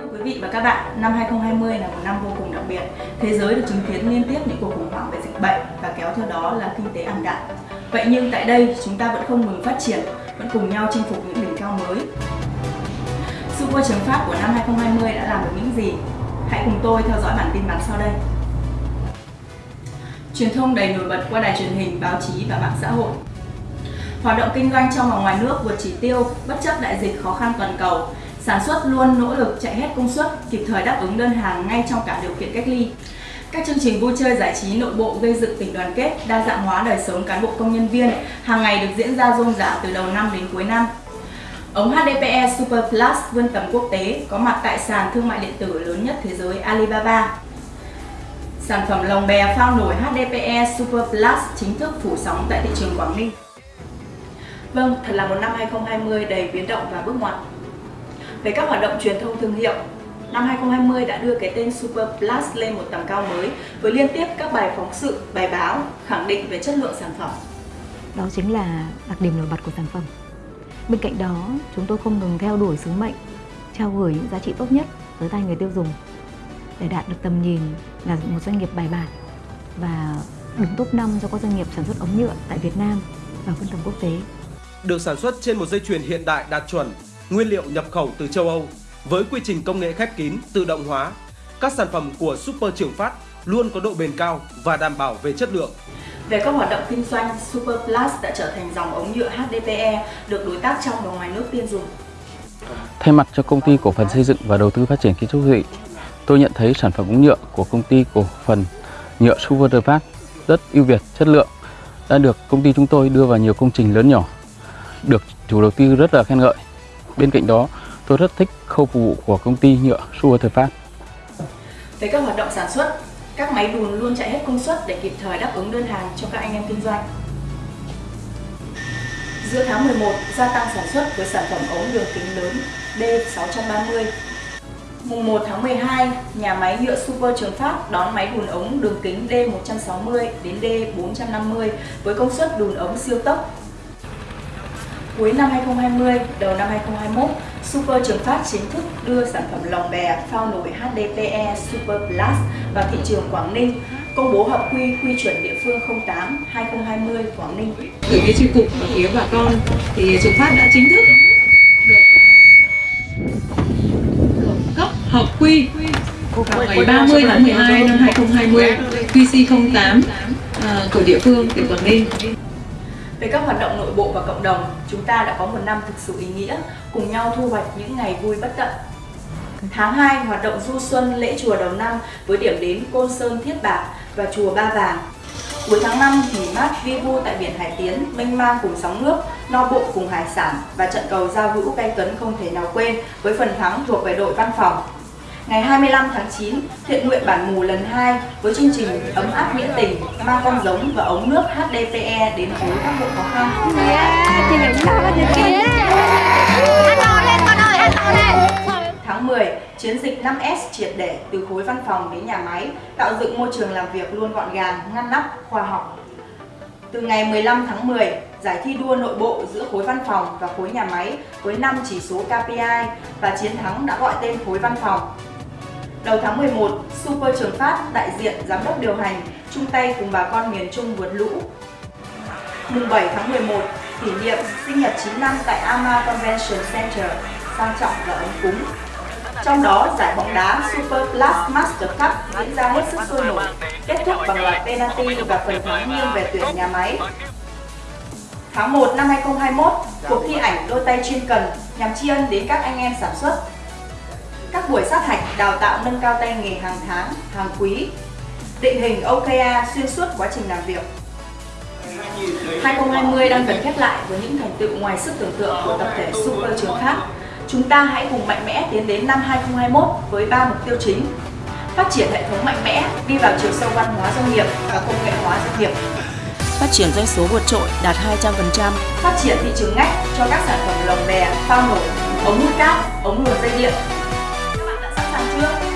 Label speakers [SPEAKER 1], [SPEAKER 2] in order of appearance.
[SPEAKER 1] Thưa quý vị và các bạn, năm 2020 là một năm vô cùng đặc biệt. Thế giới được chứng kiến liên tiếp những cuộc khủng hoảng về dịch bệnh và kéo theo đó là kinh tế ảm đạm. Vậy nhưng tại đây, chúng ta vẫn không ngừng phát triển, vẫn cùng nhau chinh phục những đỉnh cao mới. Super chấm Pháp của năm 2020 đã làm được những gì? Hãy cùng tôi theo dõi bản tin bắn sau đây. Truyền thông đầy nổi bật qua đài truyền hình, báo chí và mạng xã hội. Hoạt động kinh doanh trong và ngoài nước vượt chỉ tiêu, bất chấp đại dịch khó khăn toàn cầu, sản xuất luôn nỗ lực chạy hết công suất, kịp thời đáp ứng đơn hàng ngay trong cả điều kiện cách ly. Các chương trình vui chơi giải trí nội bộ gây dựng tình đoàn kết, đa dạng hóa đời sống cán bộ công nhân viên hàng ngày được diễn ra rôm rả từ đầu năm đến cuối năm. Ống HDPE Super Plus vươn tầm quốc tế có mặt tại sàn thương mại điện tử lớn nhất thế giới Alibaba. Sản phẩm lồng bè phao nổi HDPE Super Plus chính thức phủ sóng tại thị trường Quảng Ninh. Vâng, thật là một năm 2020 đầy biến động và bước ngoặt. Về các hoạt động truyền thông thương hiệu, năm 2020 đã đưa cái tên Super Plus lên một tầm cao mới với liên tiếp các bài phóng sự, bài báo khẳng định về chất lượng sản phẩm.
[SPEAKER 2] Đó chính là đặc điểm nổi bật của sản phẩm. Bên cạnh đó, chúng tôi không ngừng theo đuổi sứ mệnh, trao gửi những giá trị tốt nhất tới tay người tiêu dùng để đạt được tầm nhìn là một doanh nghiệp bài bản và đứng top 5 cho các doanh nghiệp sản xuất ống nhựa tại Việt Nam và phân tầm quốc tế.
[SPEAKER 3] Được sản xuất trên một dây chuyền hiện đại đạt chuẩn, nguyên liệu nhập khẩu từ châu Âu với quy trình công nghệ khép kín, tự động hóa, các sản phẩm của Super Trường Phát luôn có độ bền cao và đảm bảo về chất lượng.
[SPEAKER 1] Về các hoạt động kinh doanh, Super Plus đã trở thành dòng ống nhựa HDPE được đối tác trong và ngoài nước tiên dùng.
[SPEAKER 4] Thay mặt cho công ty cổ phần xây dựng và đầu tư phát triển kiến trúc thị, tôi nhận thấy sản phẩm ống nhựa của công ty cổ phần nhựa Super Phát rất ưu việt, chất lượng đã được công ty chúng tôi đưa vào nhiều công trình lớn nhỏ, được chủ đầu tư rất là khen ngợi. Bên cạnh đó, tôi rất thích khâu phục vụ của công ty nhựa Super Phát.
[SPEAKER 1] Về các hoạt động sản xuất, các máy đùn luôn chạy hết công suất để kịp thời đáp ứng đơn hàng cho các anh em kinh doanh. Giữa tháng 11, gia tăng sản xuất với sản phẩm ống đường kính lớn D630. Mùng 1 tháng 12, nhà máy nhựa Super Trường Phát đón máy đùn ống đường kính D160 đến D450 với công suất đùn ống siêu tốc. Cuối năm 2020, đầu năm 2021, Super Trường Phát chính thức đưa sản phẩm lồng bè phao nổi HDPE Super Plus vào thị trường Quảng Ninh, công bố hợp quy quy chuẩn địa phương 08 2020 Quảng Ninh.
[SPEAKER 5] Từ phía chi cục và phía bà con thì Trường Phát đã chính thức được cấp hợp quy vào ngày 30 tháng 12 năm 2020 QC08 à, của địa phương tỉnh Quảng Ninh.
[SPEAKER 1] Về các hoạt động nội bộ và cộng đồng, chúng ta đã có một năm thực sự ý nghĩa, cùng nhau thu hoạch những ngày vui bất tận. Tháng 2, hoạt động du xuân lễ chùa đầu năm với điểm đến Côn Sơn Thiết Bạc và chùa Ba Vàng. Cuối tháng 5, thì mát vi vu tại biển Hải Tiến, mênh mang cùng sóng nước, no bộ cùng hải sản và trận cầu giao hữu cay cấn không thể nào quên với phần thắng thuộc về đội văn phòng. Ngày 25 tháng 9, thiện nguyện bản mù lần 2 với chương trình ấm áp nghĩa tình, mang con giống và ống nước HDPE đến với các hộ khó khăn. Tháng 10, chiến dịch 5S triệt để từ khối văn phòng đến nhà máy, tạo dựng môi trường làm việc luôn gọn gàng, ngăn nắp, khoa học. Từ ngày 15 tháng 10, giải thi đua nội bộ giữa khối văn phòng và khối nhà máy với 5 chỉ số KPI và chiến thắng đã gọi tên khối văn phòng. Đầu tháng 11, Super Trường Phát, đại diện giám đốc điều hành, chung tay cùng bà con miền Trung vượt lũ. Mùng 7 tháng 11, kỷ niệm sinh nhật 9 năm tại Ama Convention Center, sang trọng và ấm cúng. Trong đó, giải bóng đá Super Plus Master Cup diễn ra hết sức sôi nổi, kết thúc bằng loạt penalty và phần thắng nghiêng về tuyển nhà máy. Tháng 1 năm 2021, cuộc thi ảnh đôi tay chuyên cần nhằm tri ân đến các anh em sản xuất. Các buổi sát hạch đào tạo nâng cao tay nghề hàng tháng, hàng quý, định hình OKR xuyên suốt quá trình làm việc. 2020 đang dần khép lại với những thành tựu ngoài sức tưởng tượng của tập thể Super Trường Phát. Chúng ta hãy cùng mạnh mẽ tiến đến năm 2021 với 3 mục tiêu chính. Phát triển hệ thống mạnh mẽ, đi vào chiều sâu văn hóa doanh nghiệp và công nghệ hóa doanh nghiệp. Phát triển doanh số vượt trội đạt 200%. Phát triển thị trường ngách cho các sản phẩm lồng bè, phao nổi, ống hút cát, ống luồn dây điện, love.